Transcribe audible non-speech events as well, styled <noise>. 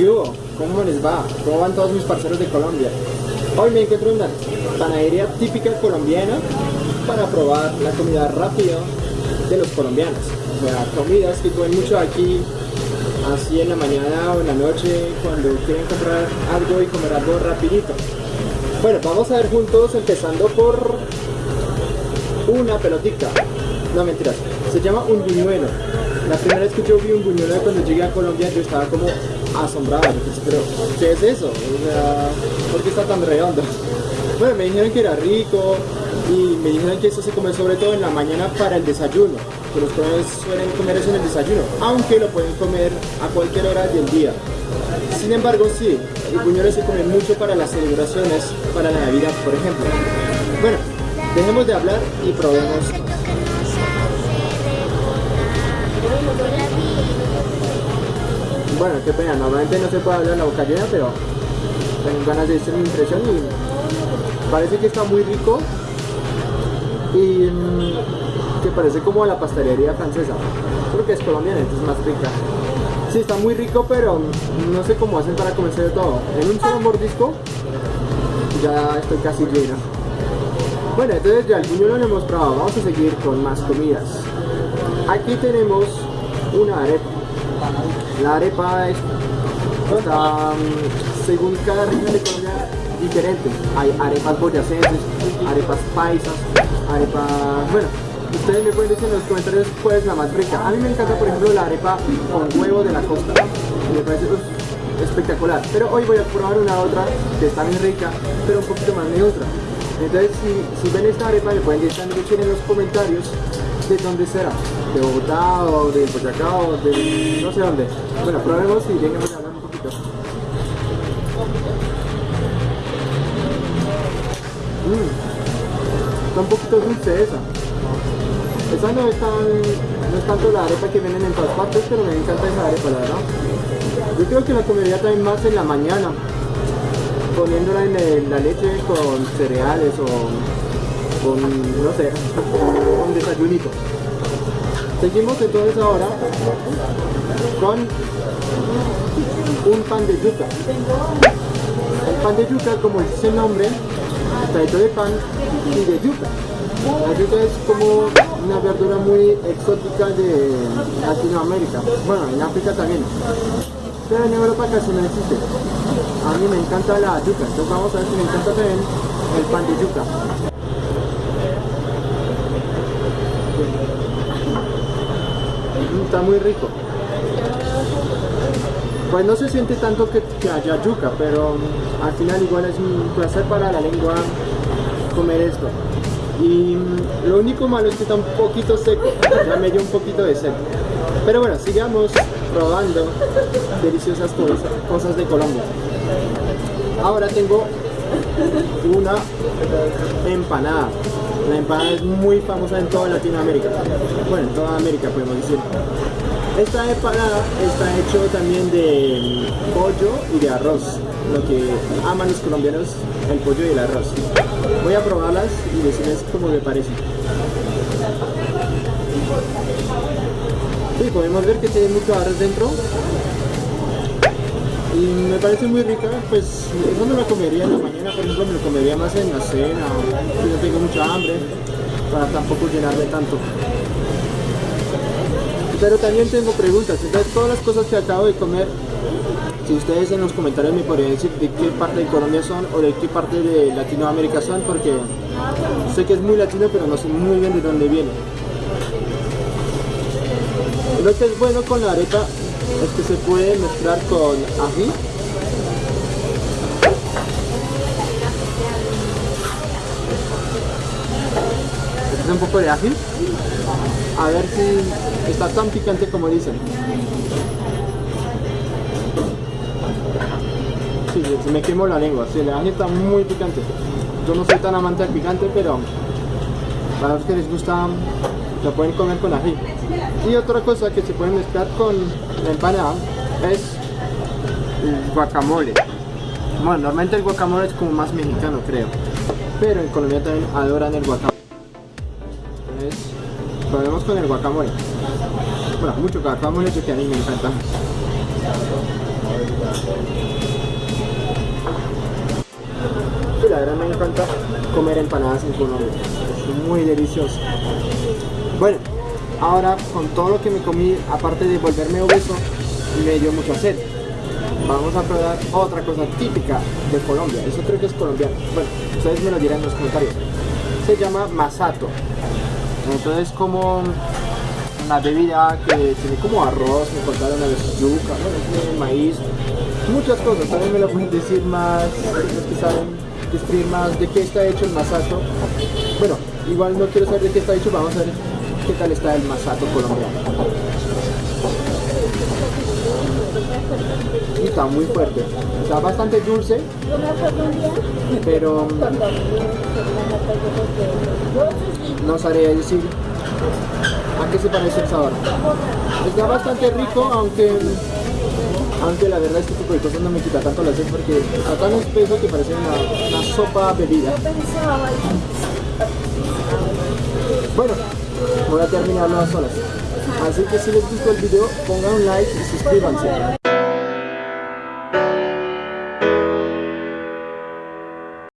¿Cómo les va? ¿Cómo van todos mis parceros de Colombia? Hoy me encuentro en una panadería típica colombiana para probar la comida rápida de los colombianos. O sea, comidas que comen mucho aquí, así en la mañana o en la noche, cuando quieren comprar algo y comer algo rapidito. Bueno, vamos a ver juntos, empezando por una pelotita. No, mentiras. Se llama un buñuelo. La primera vez que yo vi un buñuelo cuando llegué a Colombia, yo estaba como asombrado. pero, ¿qué es eso? O sea, ¿por qué está tan redondo? <laughs> Bueno, me dijeron que era rico y me dijeron que eso se come sobre todo en la mañana para el desayuno. Que los colombianos suelen comer eso en el desayuno, aunque lo pueden comer a cualquier hora del día. Sin embargo, sí, el buñuelo se come mucho para las celebraciones, para la Navidad, por ejemplo. Bueno, dejemos de hablar y probemos bueno, qué pena, normalmente no se puede hablar en la boca llena, pero tengo ganas de decir mi impresión y parece que está muy rico y mm, que parece como la pastelería francesa, porque es colombiana, entonces es más rica. Sí, está muy rico, pero no sé cómo hacen para comerse de todo. En un solo mordisco ya estoy casi lleno. Bueno, entonces ya el buñuelo lo hemos probado, vamos a seguir con más comidas. Aquí tenemos una arepa. La arepa es, está, mm, según cada región de Colombia, diferente. Hay arepas boyacenses, arepas paisas, arepas... Bueno, ustedes me pueden decir en los comentarios cuál es la más rica. A mí me encanta, por ejemplo, la arepa con huevo de la costa. Me parece espectacular. Pero hoy voy a probar una otra que está bien rica, pero un poquito más neutra. Entonces, si, ven esta arepa, me pueden decir en los comentarios de dónde será, de Bogotá o de Boyacá o de no sé dónde. Bueno, probemos y a hablar un poquito. Mmm, está un poquito dulce esa. Esa no es, tan, no es tanto la arepa que vienen en todas partes, pero me encanta esa arepa, la verdad. Yo creo que la comería también más en la mañana, poniéndola en la leche con cereales o con, no sé, un desayunito. Seguimos entonces ahora con un pan de yuca. El pan de yuca, como dice el nombre, está hecho de pan y de yuca. La yuca es como una verdura muy exótica de Latinoamérica. Bueno, en África también. Pero en Europa casi no existe. A mí me encanta la yuca, entonces vamos a ver si me encanta también el pan de yuca. Está muy rico. Pues no se siente tanto que, haya yuca, pero mm, al final igual es un placer para la lengua comer esto. Y mm, lo único malo es que está un poquito seco, ya me dio un poquito de seco. Pero bueno, sigamos probando deliciosas cosas de Colombia. Ahora tengo una empanada. La empanada es muy famosa en toda Latinoamérica. Bueno, en toda América podemos decir. Esta empanada está hecho también de pollo y de arroz. Lo que aman los colombianos, el pollo y el arroz. Voy a probarlas y decirles cómo me parece. Sí, podemos ver que tiene mucho arroz dentro y me parece muy rica, pues eso me lo comería en la mañana, por ejemplo, me lo comería más en la cena, si no tengo mucha hambre, para tampoco llenarme tanto. Pero también tengo preguntas, entonces todas las cosas que acabo de comer, si ustedes en los comentarios me podrían decir de qué parte de Colombia son o de qué parte de Latinoamérica son, porque sé que es muy latino, pero no sé muy bien de dónde viene. Lo que es bueno con la arepa es que se puede con ají un poco de ají a ver si está tan picante como dicen. Sí, se me quemó la lengua, sí, el ají está muy picante. Yo no soy tan amante del picante pero para los que les gusta lo pueden comer con ají y otra cosa que se puede mezclar con la empanada es guacamole. Bueno, normalmente el guacamole es como más mexicano creo. Pero en Colombia también adoran el guacamole. Entonces probemos con el guacamole. Bueno, mucho guacamole que a mí me encanta. Sí, la verdad me encanta comer empanadas en Colombia. Es muy delicioso. Bueno, ahora con todo lo que me comí, aparte de volverme obeso, me dio mucha sed. Vamos a probar otra cosa típica de Colombia. Eso creo que es colombiano. Bueno, ustedes me lo dirán en los comentarios. Se llama masato. Entonces como una bebida que tiene como arroz, me contaron a veces yuca, maíz, muchas cosas. También me lo pueden decir más, los que saben describir más de qué está hecho el masato. Bueno, igual no quiero saber de qué está hecho, vamos a ver qué tal está el masato colombiano. Está muy fuerte, está bastante dulce, pero no sabría decir a qué se parece el sabor. Está bastante rico, aunque aunque la verdad es que este tipo de cosas no me quita tanto la sed porque está tan espeso que parece una, una sopa bebida. Bueno, voy a terminarlo a solas. Así que si les gustó el video, pongan un like y suscríbanse.